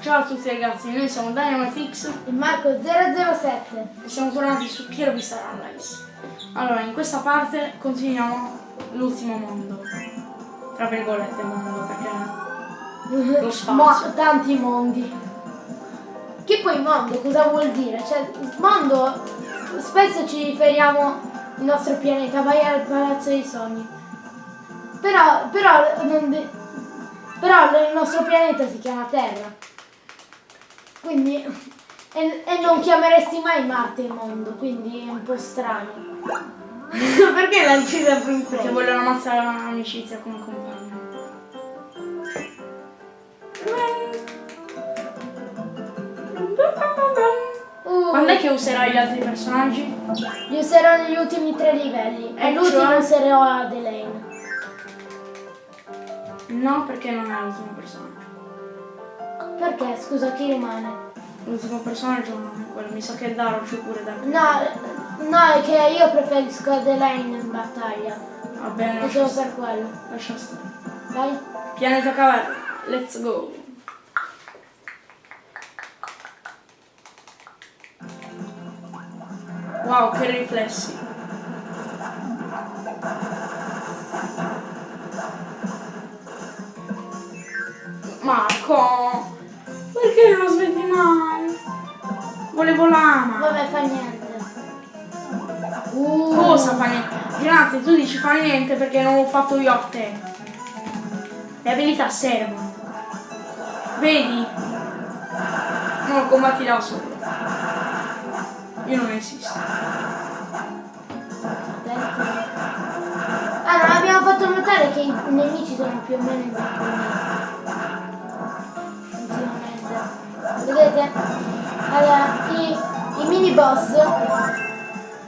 Ciao a tutti ragazzi, noi siamo DynamiteX e Marco007 e siamo tornati su Vista Runrise. Allora, in questa parte continuiamo l'ultimo mondo. Tra virgolette mondo, perché lo spazio. Mo tanti mondi. Che poi mondo cosa vuol dire? Cioè, mondo spesso ci riferiamo al nostro pianeta, vai al palazzo dei sogni. Però, però, però il nostro pianeta si chiama Terra. Quindi, e, e, non chiameresti mai Marte il mondo, quindi è un po' strano. Perché l'hai sempre in Perché vogliono ammazzare l'amicizia come compagno. Uh. Quando è che userai gli altri personaggi? Li userò negli ultimi tre livelli. E l'ultimo cioè? userò Adelaine. No, perché non è l'ultimo personaggio. Perché? Scusa, chi rimane? L'ultimo personaggio non è quello, mi sa che Daro c'è pure da No, no, è che io preferisco Adelaine in battaglia. Va bene. E solo per quello. Lascia stare. Vai. Pianeta caverna, let's go. Wow, che riflessi. Marco! Perché non lo smetti mai? Volevo lama. Vabbè, fa niente. Uh. Cosa fa niente? Grazie, tu dici fa niente perché non l'ho fatto io a te. Le abilità servono. Vedi? Non combatti da solo. Io non esisto. Ah, non abbiamo fatto notare che i nemici sono più o meno in vedete? Allora, i, i mini boss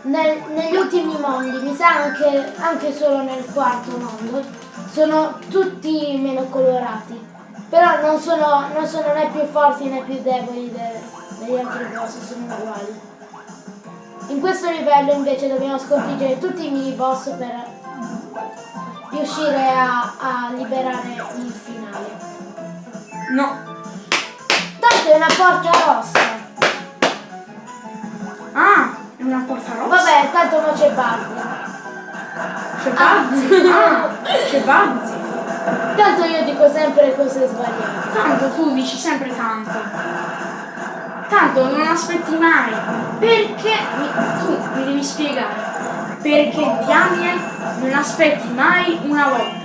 nel, negli ultimi mondi mi sa anche, anche solo nel quarto mondo sono tutti meno colorati. Però non sono, non sono né più forti né più deboli de, degli altri boss sono uguali. In questo livello invece dobbiamo sconfiggere tutti i mini boss per riuscire a, a liberare il finale. No Tanto è una porta rossa. Ah, è una porta rossa? Vabbè, tanto non c'è Bazzi. C'è Bazzi? Ah, c'è Bazzi. Tanto io dico sempre cose sbagliate. Tanto tu dici sempre tanto. Tanto non aspetti mai. Perché? Tu mi devi spiegare. Perché diamine non aspetti mai una volta.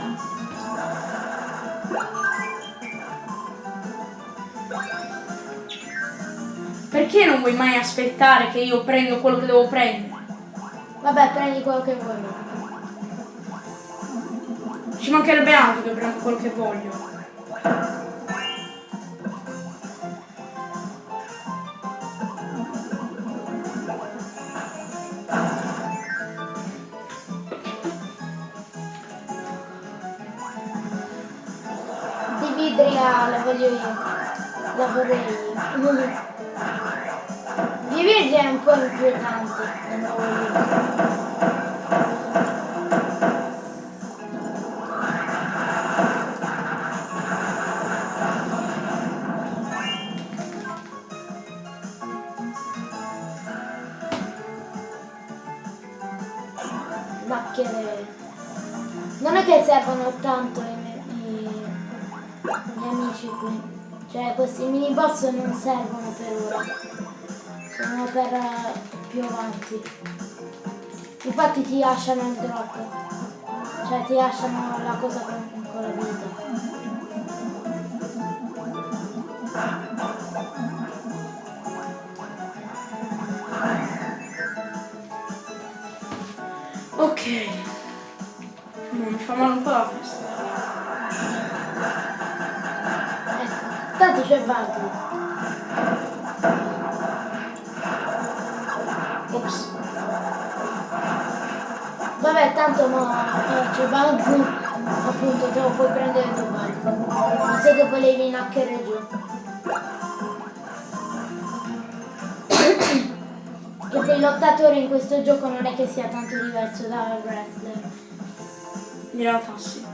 Perché non vuoi mai aspettare che io prendo quello che devo prendere? Vabbè, prendi quello che vuoi. Ci mancherebbe altro che prendo quello che voglio. Di vidria la voglio io. La vorrei. Di è un po' inquietante. Mini boss non servono per ora. Sono per uh, più avanti. Infatti ti lasciano il drop cioè ti lasciano la cosa con, con la vita. Ok tanto c'è Valkyrie Ops. Vabbè, tanto mo eh, c'è Bugs, appunto te lo puoi prendere tu Bugs. Ma se dopo levi in hacker giù. che poi il lottatore in questo gioco non è che sia tanto diverso dal wrestler. Realtà sì.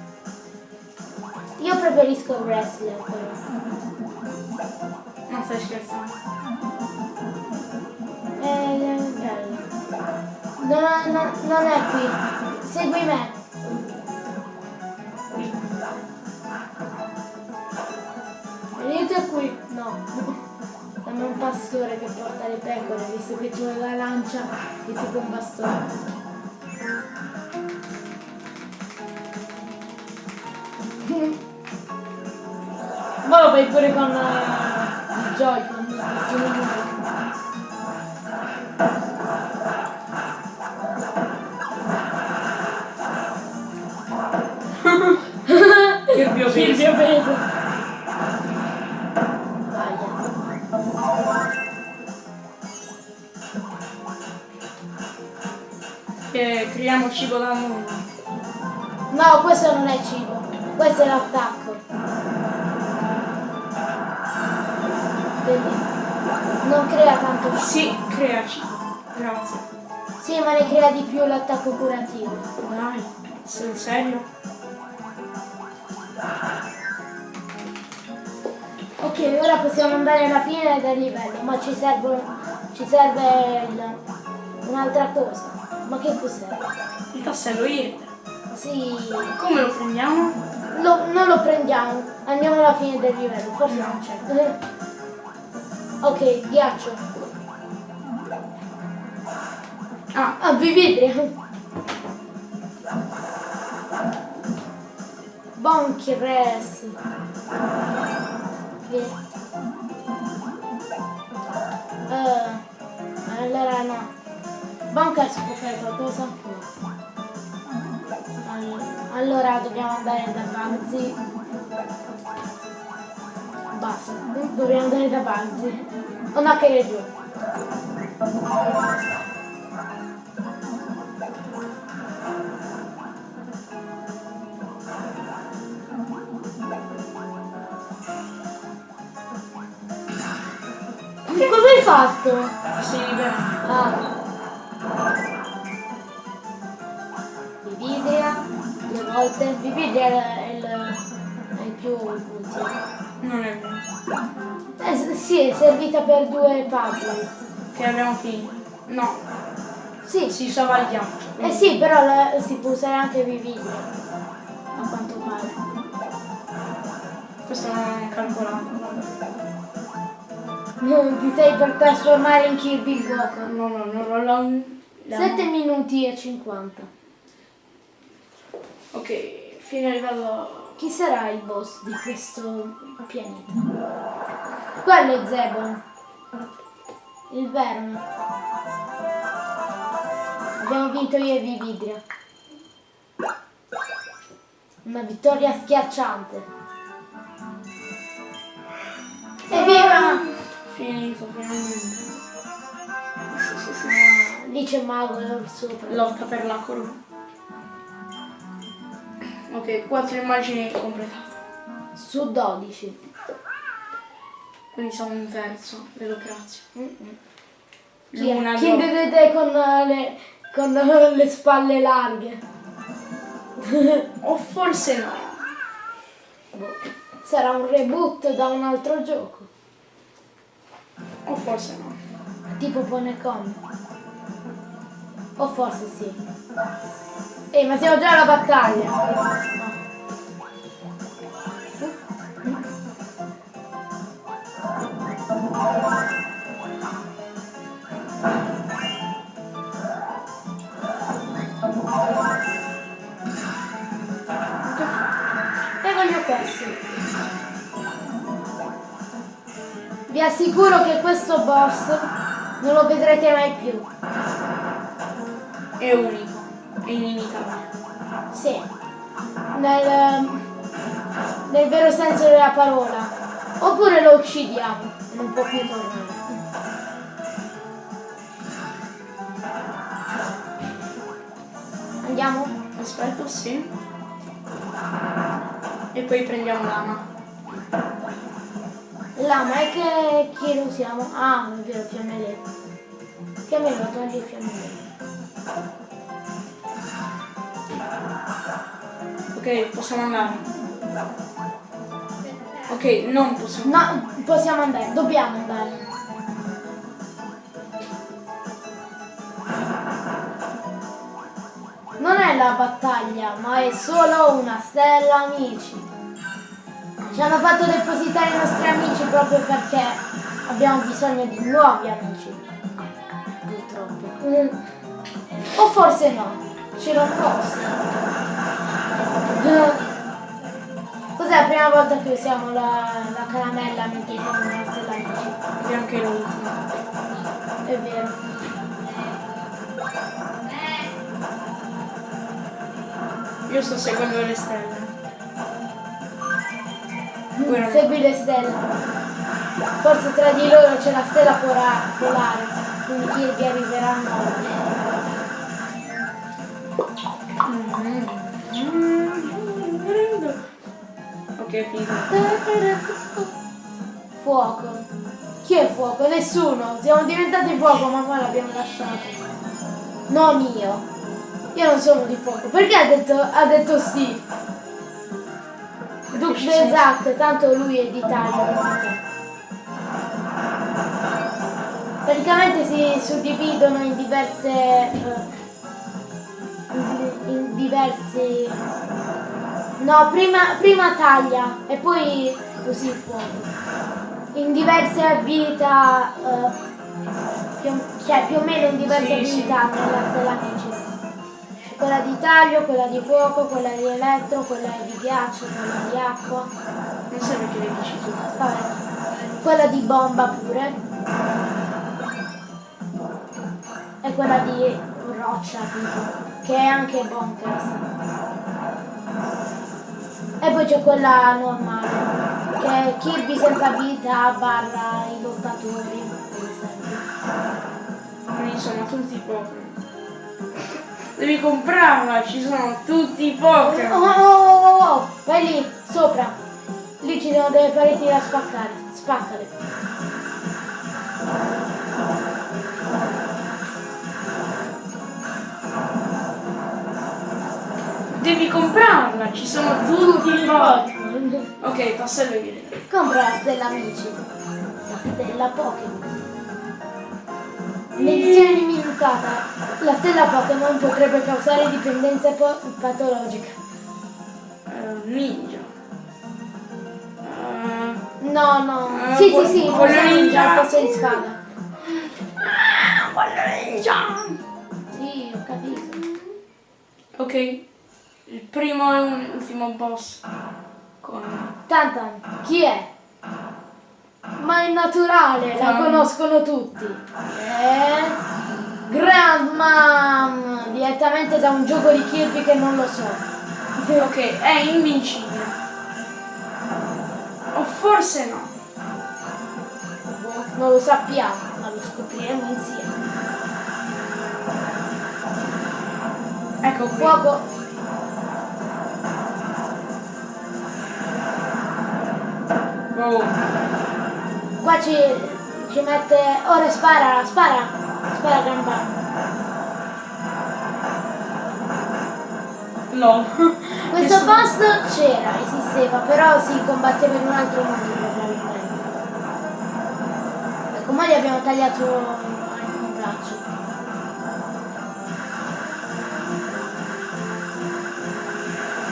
Io preferisco il wrestler però. Stai scherzando? È bello. Non, non, non è qui. Segui me. Venite qui. No. Siamo un pastore che porta le pecore, visto che hai la lancia è tipo un bastone. Ma lo fai pure con Joy-Con, peso. più peso? Aia. Che creiamo cibo da nulla. No, questo non è cibo, questo è l'attacco. Vedi? Non crea tanto cibo. Sì, crea cibo. Grazie. Sì, ma ne crea di più l'attacco curativo. Dai, sei serio? Ok, ora possiamo andare alla fine del livello, ma ci serve, ci serve un'altra cosa. Ma che cos'è? Il tassello IR. Sì, Come lo prendiamo? lo- non lo prendiamo, andiamo alla fine del livello, forse non c'è. ok, ghiaccio. Ah, Ah, Vividria. Bonkres. Via. Eh, allora no. Bonkers può fare qualcosa? No. All- Allora dobbiamo andare da Banzi. Basta, dobbiamo andare da Banzi. O no che è giù. Cosa hai fatto? si libera. Ah. Vividria, due volte. Vividria è il, è il più. Non è vero. Sì, è servita per due puzzle. Che abbiamo finito. No, Sì, si usava il ghiaccio. eh sì, però la- si può usare anche Vividria. A quanto pare. Questo non ho calcolato. Non ti sei per trasformare in Kirby Goku. No, no, no, no, no. 7 minuti e 50. Ok, fine livello. Chi sarà il boss di questo pianeta? Quello è Zebon. Il verme. Abbiamo vinto io e Vividria. Una vittoria schiacciante. Evviva! Finito, finalmente. Ah, lì c'è Mago sopra. Lotta per la corona. Ok, quattro immagini completate. Su 12. Quindi siamo un terzo dell'operazione. Mm-mm. Chi è? Luna, Chi vedete con le, con le spalle larghe? O forse no. Boh. Sarà un reboot da un altro gioco. O forse no. Tipo Ponecon. O forse sì. Ehi, ma siamo già alla battaglia. No. E voglio questo. Vi assicuro che questo boss non lo vedrete mai più. È unico. È inimitabile. Sì. Nel, nel vero senso della parola. Oppure lo uccidiamo. Non può più tornare. Andiamo? Aspetta, sì. E poi prendiamo l'ama. Lama, e che chi lo usiamo? Ah, è vero, fiammele. Fiammelo, togli il fiammele. Ok, possiamo andare. Ok, non possiamo. No, possiamo andare, dobbiamo andare. Non è la battaglia, ma è solo una stella amici. Ci hanno fatto depositare i nostri amici proprio perché abbiamo bisogno di nuovi amici. Purtroppo. Mm. O forse no, ce l'ho apposta. Cos'è la prima volta che usiamo la, la caramella mentre siamo nella stella amici? E anche l'ultimo. È vero. Io sto seguendo le stelle. Guarda. Segui le stelle. Forse tra di loro c'è la stella polare, quindi Kirby arriverà a nord. Ok, è finito. Fuoco. Chi è fuoco? Nessuno. Siamo diventati fuoco, ma poi l'abbiamo lasciato. Non io. Io non sono di fuoco. Perché ha detto, ha detto sì? Duke. Bezac, tanto lui è d'Italia. Praticamente si suddividono in diverse. eh, in diversi. No, prima, prima taglia e poi così il fuoco. In diverse abilità. eh, più, cioè più o meno in diverse Sì, abilità nella stella amici. Quella di taglio, quella di fuoco, quella di elettro, quella di ghiaccio, quella di acqua. Non so perché le dici tu. Vabbè. Quella di bomba pure. E quella di roccia tipo. Che è anche bonkers. E poi c'è quella normale. Che è Kirby senza abilità barra i lottatori. per esempio. Quindi sono tutti Pokémon. Devi comprarla, ci sono tutti i Pokémon. Oh, oh, oh, oh, oh, vai lì, sopra. Lì ci sono delle pareti da spaccare. Spaccale. Devi comprarla, ci sono tutti i Pokémon. Ok, passa vedere. Compra la stella amici. La stella Pokémon. L'edizione limitata. La stella Pokémon potrebbe causare dipendenza po- patologica. Eh, ninja. Eh, No, no. Eh, sì, sì, sì, quello ninja posto di spada. quello ninja. Sì, ho capito. Ok, il primo e un ultimo boss. Con... Tantan, chi è? Ma è naturale, la conoscono tutti. È Grandmam, direttamente da un gioco di Kirby che non lo so. Ok, è invincibile. O forse no. Non lo sappiamo, ma lo scopriremo insieme. Ecco qui. Fuoco. Qua ci, ci mette. Ora spara, spara. Spara Grandmam. No. Questo Nessuno- boss c'era, esisteva, però si combatteva in un altro mondo probabilmente. Ecco, ma gli abbiamo tagliato anche un braccio.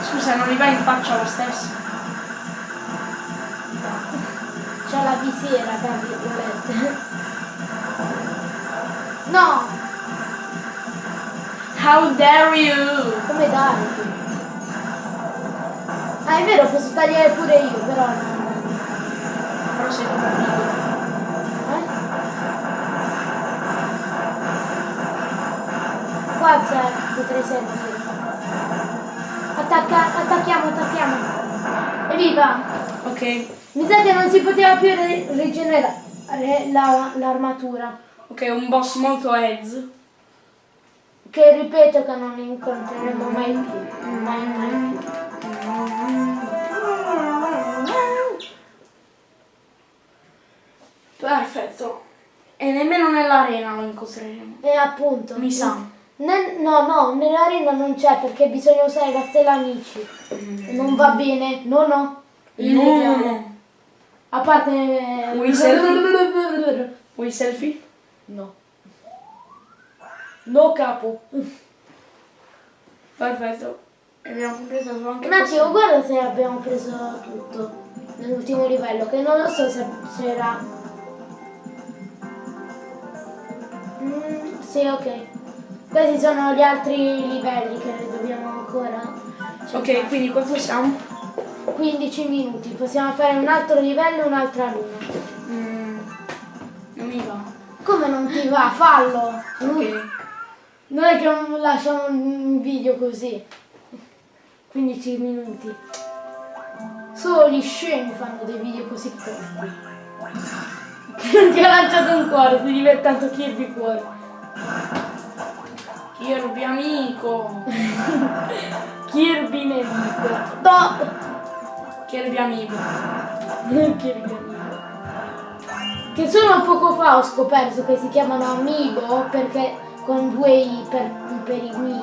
Scusa, non gli vai in faccia lo stesso? Visiera, tra virgolette. No, How dare you? come dai? Ah, è vero, posso tagliare pure io, però no. Però sei piccolo. Eh? Qua c'è, potrei servire. Attacca, attacchiamo, attacchiamo. Evviva! Ok, Mi sa che non si poteva più re- rigenerare la- l'armatura. ok, un boss molto heads. Che ripeto che non incontreremo mai più. Mai, mai più. Perfetto. E nemmeno nell'arena lo incontreremo. E appunto. Mi sa. Ne- no, no, nell'arena non c'è perché bisogna usare la stella amici. Non va bene, no, no. No, no. A parte... Vuoi selfie? Vuoi selfie? No. No capo. Perfetto. Abbiamo compreso anche Un attimo, questo. guarda se abbiamo preso tutto nell'ultimo livello, che non lo so se, se era... Mm, sì, ok. Questi sono gli altri livelli che dobbiamo ancora... Ok, quindi quanto siamo? 15 minuti, possiamo fare un altro livello e un'altra luna. Mm, non mi va. Come non ti va? Fallo! Ok. Non è che non lasciamo un video così. 15 minuti. Solo gli scemi fanno dei video così corti. Ti ha lanciato un cuore, ti diventa tanto Kirby cuore. Kirby amico. Kirby nemico. No! Kirby amico. Kirby amico. Che solo poco fa ho scoperto che si chiamano amiibo perché con due i per, per i mi.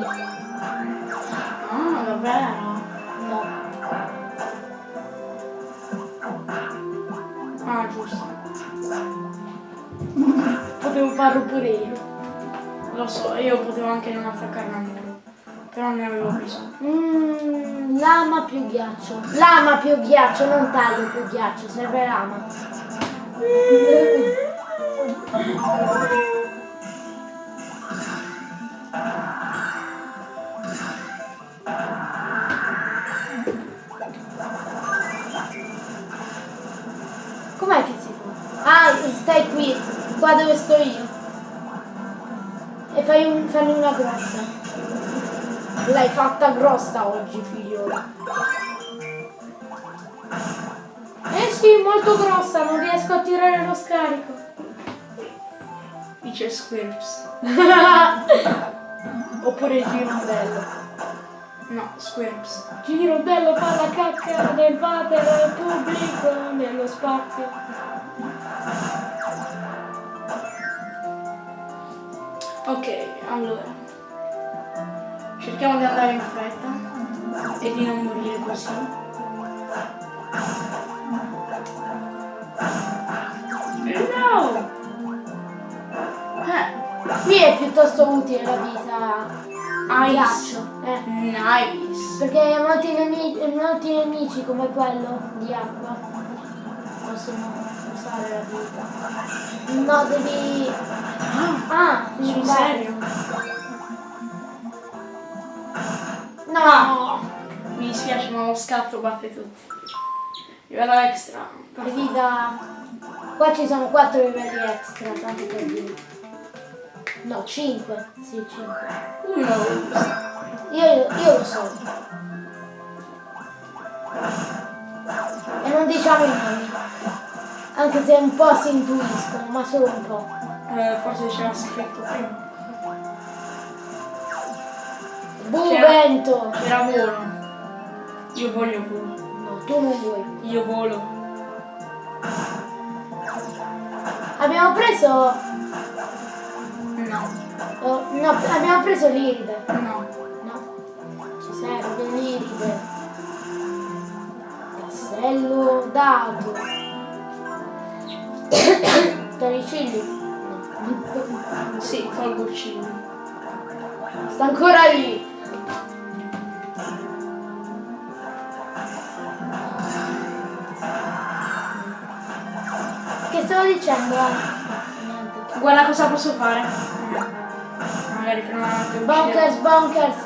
Ah, davvero? No. Ah, giusto. Potevo farlo pure io. Lo so, io potevo anche non attaccarmi. Però ne avevo bisogno. Mm, lama più ghiaccio. Lama più ghiaccio, non taglio più ghiaccio, serve lama. Com'è che si fa? Ah, stai qui, qua dove sto io. E fai un, fanno una grossa. L'hai fatta grossa oggi, figliola. Eh sì, molto grossa, non riesco a tirare lo scarico. Dice Squirps. Oppure girondello. No, Squirps. Girondello fa la cacca nel water pubblico nello spazio. Ok, allora. Cerchiamo di andare in fretta e di non morire così. No! Eh, Qui è piuttosto utile la vita a Ice. ghiaccio. Eh. nice. Perché molti, nemici, molti nemici come quello di acqua possono usare la vita. No, devi... Ah, devi Sul serio? No, Mi dispiace ma lo scatto batte tutti. Livello extra. devi da... Qua ci sono 4 livelli extra, tanto per dire. No, 5. Sì, 5. Uno. Io, io lo so. E non diciamo i nomi. Anche se un po' si intuiscono, ma solo un po'. Eh, forse c'era scritto prima. Buvento! C'era volo. Io voglio volo. No, tu non vuoi. Io volo. Abbiamo preso... No. oh, no, abbiamo preso l'iride. No. No, ci serve l'iride. Tassello dato. Torricilli? No. Sì, tolgo il cibo. Sta ancora lì. Dicendo? Niente. Guarda cosa posso fare. Eh, Magari prima che Bonkers, bonkers.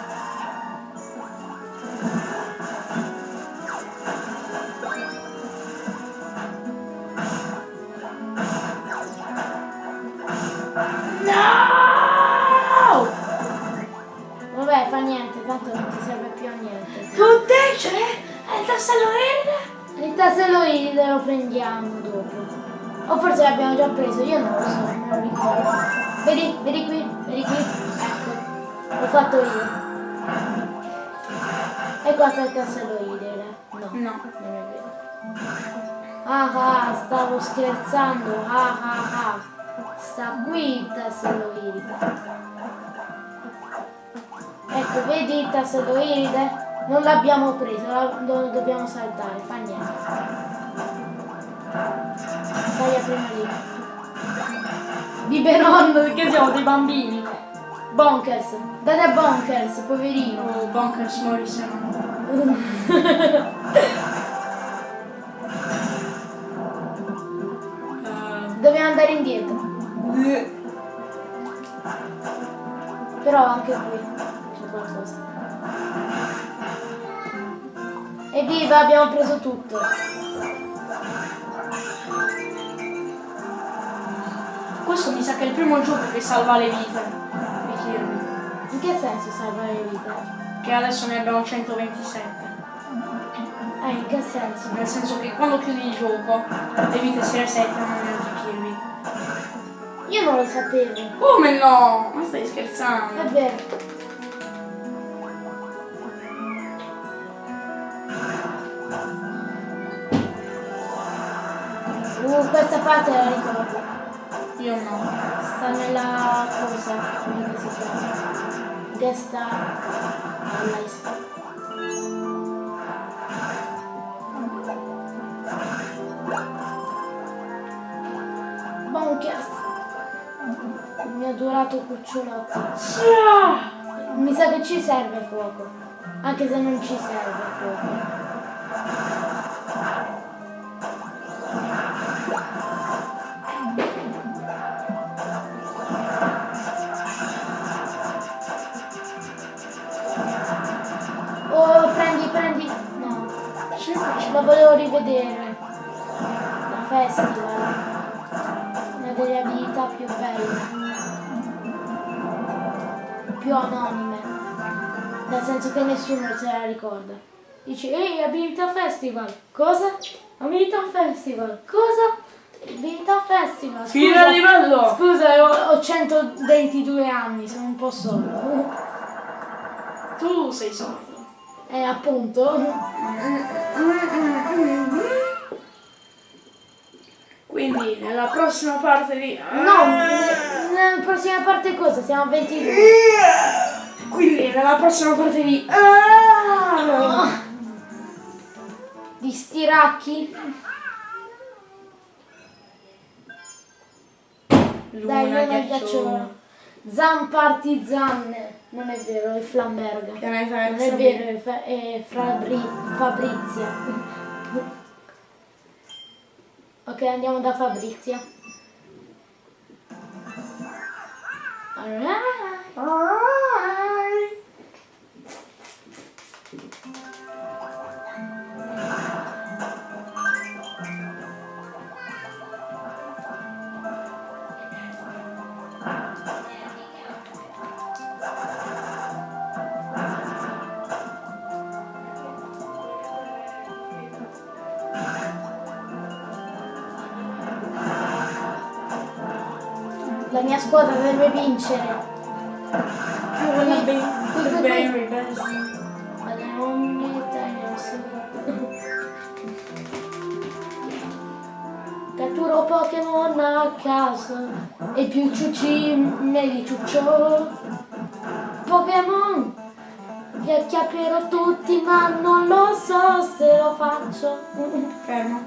No! Vabbè, fa niente, tanto non ti serve più a niente. Con te c'è il tassello verde? Il tassello iride lo prendiamo dopo. O forse l'abbiamo già preso, io non lo so, non lo ricordo. Vedi, vedi qui, vedi qui. Ecco, l'ho fatto io. E qua sta il tassello iride. No, No. non è vero. Ah ah, stavo scherzando. Ah ah ah. Sta qui il tassello iride. Ecco, vedi il tassello iride? Non l'abbiamo preso, lo dobbiamo saltare, fa niente. Vai a prima lì. Biberon, che siamo dei bambini. Bonkers. Date a Bonkers, poverino. Oh, Bonkers Morrison. Dobbiamo andare indietro. Però anche qui c'è qualcosa. Evviva, abbiamo preso tutto. Questo mi sa che è il primo gioco che salva le vite di Kirby. In che senso salva le vite? Che adesso ne abbiamo 127. Eh, in che senso? Nel senso che quando chiudi il gioco le vite si resettano nel Kirby. Io non lo sapevo. Come no? Ma stai È scherzando? vero. Uh, questa parte la ricordo. Io no. Sta nella cosa, come si chiama? Guest Allies. Bonkers. Il mio adorato cucciolotto. Mi sa che ci serve fuoco. Anche se non ci serve fuoco. La volevo rivedere. La festival. Una delle abilità più belle. Più anonime. Nel senso che nessuno se la ricorda. Dici, ehi, abilità festival. Cosa? Abilità festival. Cosa? Abilità festival. Fino al livello! Scusa, ho, ho 122 anni, sono un po' solo. Tu sei sordo. Eh, appunto. Quindi nella prossima parte di... No, ne- nella prossima parte cosa? Siamo a 22. Quindi nella prossima parte di... Ah! Di stiracchi. Dai, Luna, non è ghiacciolo. Zampartizanne. Non è vero, è Flamberga. Non è vero, è, Fa- è Fabri- Fabrizia. Ok, andiamo da Fabrizia. Alright. Squadra deve vincere. Catturo Pokémon a caso e più ciucci me li ciuccio. Pokémon li acchiapperò tutti ma non lo so se lo faccio. Fermo.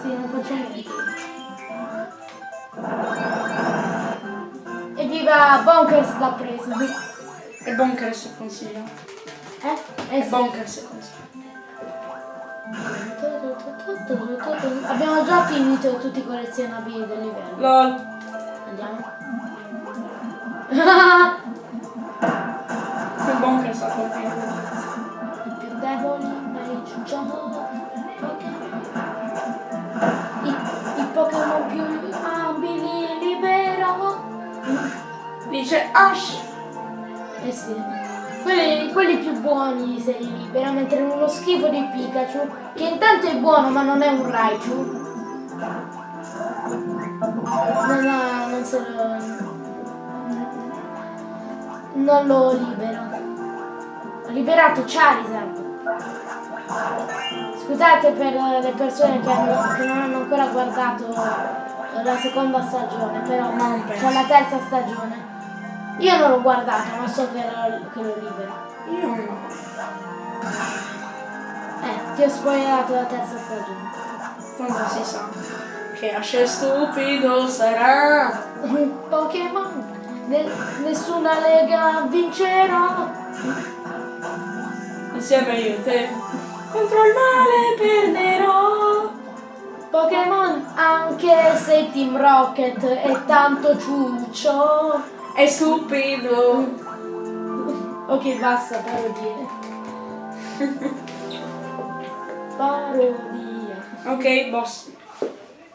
Sì, non faccio niente. Evviva Bonkers l'ha preso. E Bonkers il consiglio. Eh? Eh E sì. Bonkers consiglio. Abbiamo già finito tutti i collezionabili del livello. LOL. Andiamo. Ash. Eh sì. Quelli, quelli più buoni se li libera, mentre uno schifo di Pikachu, che intanto è buono ma non è un Raichu. Non, ha, non se lo... Non lo libero. Ho liberato Charizard. Scusate per le persone che, hanno- che non hanno ancora guardato la seconda stagione, però Non c'è la terza stagione. Io non l'ho guardato, ma so che lo, che lo libero. Io no. Eh, ti ho spoilerato la terza stagione. Tanto si sa. Che asce stupido sarà. Pokémon, ne- nessuna lega vincerà. Insieme io e te. Contro il male perderò. Pokémon, anche se Team Rocket è tanto ciuccio. È stupido. Ok, basta, parodie. Parodie. Ok, boss.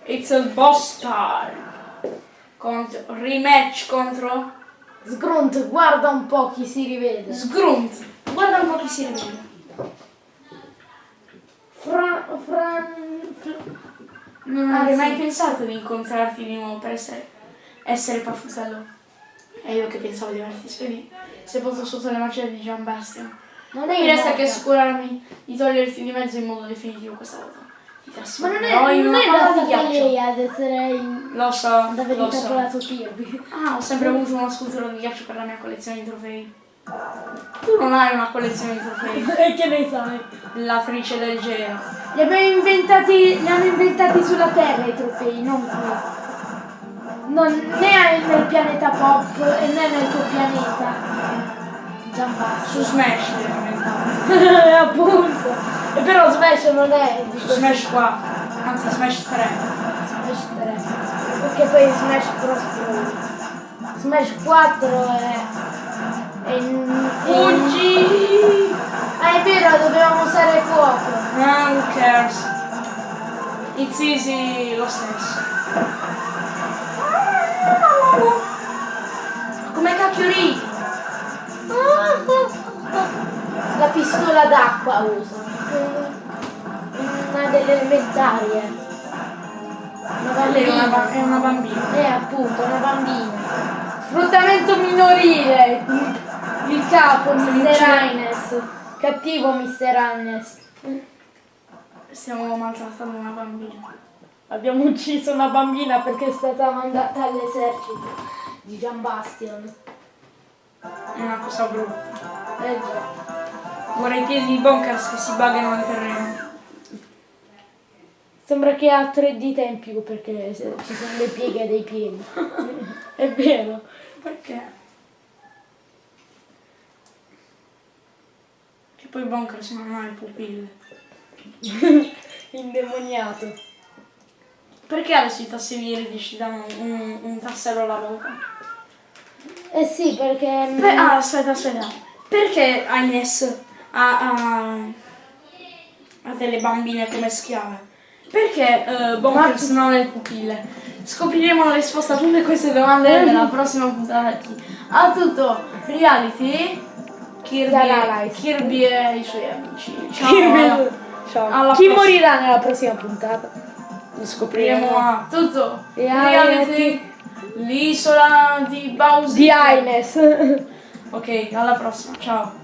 It's a boss time. Contro, rematch contro Sgrunt, guarda un po' chi si rivede. Sgrunt. Guarda un po' chi si rivede. Fran... Fran... Fr- Non Ah, avrei mai pensato di incontrarti di nuovo per essere, essere Paffusello. E io che pensavo di averti spedito. Sepolto sotto le macerie di Gian Bastian. Non Mi resta morta. che assicurarmi di toglierti di mezzo in modo definitivo questa volta. Ti Ma non è, trasformerò in non una è palla di ghiaccio. lei ad essere in... Lo so, lo so. intrappolato Kirby. Ah, ho sempre avuto una scultura di ghiaccio per la mia collezione di trofei. Tu non hai una collezione di trofei. E che ne sai? L'attrice del gelo. Li abbiamo inventati, li hanno inventati sulla Terra i trofei, non qui. Non, né nel pianeta pop e né nel tuo pianeta. Giambasso. Su Smash inventati. Appunto. E però Smash non è Su Smash 4. Anzi, Smash 3. Smash 3. Perché poi Smash Bros. Smash 4 è... è in- Fuggi! Ah è vero, dovevamo usare fuoco. Ah, who cares? It's easy lo stesso. Come cacchio ridi? La pistola d'acqua uso. Una delle elementarie. Una Lei è una, ba- bambina. è una bambina. Eh appunto, una bambina. Sfruttamento minorile. Il capo, Mr. Highness. Cattivo Mr. Highness. Stiamo maltrattando una bambina. Abbiamo ucciso una bambina perché è stata mandata all'esercito di Gian Bastion. È una cosa brutta. Eh già. Vorrei i piedi di Bonkers che si buggano nel terreno. Sembra che ha tre dita in più perché ci sono le pieghe dei piedi. È vero. Perché? Che poi Bonkers non ha le pupille. Indemoniato. Perché adesso i tassini iridici danno un, un tassello alla volta? Eh sì, perché... mm, Beh, ah, aspetta, aspetta. Perché Agnes ha, ha, ha delle bambine come schiave? Perché eh, Bonkers non ha le pupille? Scopriremo la risposta a tutte queste domande nella prossima puntata di A tutto reality Kirby. Kirby e i suoi amici. Ciao. Kirby- Ciao. Chi morirà nella prossima puntata? Lo Scopriremo a tutto Reality. L'isola di Bowser. Di Ines. Ok, alla prossima. Ciao.